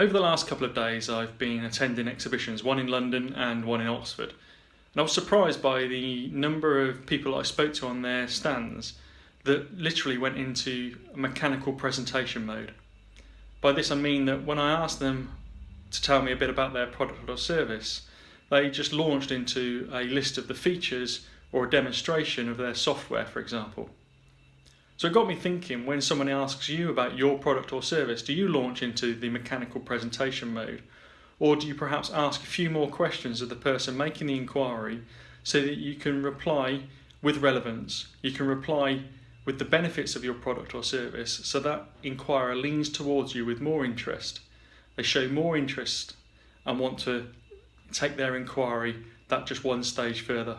Over the last couple of days, I've been attending exhibitions, one in London and one in Oxford. And I was surprised by the number of people I spoke to on their stands that literally went into a mechanical presentation mode. By this I mean that when I asked them to tell me a bit about their product or service, they just launched into a list of the features or a demonstration of their software, for example. So it got me thinking when someone asks you about your product or service, do you launch into the mechanical presentation mode? Or do you perhaps ask a few more questions of the person making the inquiry so that you can reply with relevance? You can reply with the benefits of your product or service so that inquirer leans towards you with more interest. They show more interest and want to take their inquiry that just one stage further.